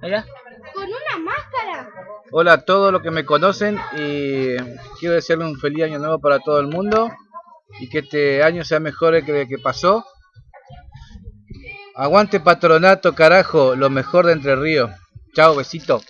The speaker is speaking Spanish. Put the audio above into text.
Con una máscara. Hola a todos los que me conocen y quiero desearle un feliz año nuevo para todo el mundo y que este año sea mejor que el que pasó. Aguante patronato, carajo, lo mejor de Entre Ríos. Chao, besito.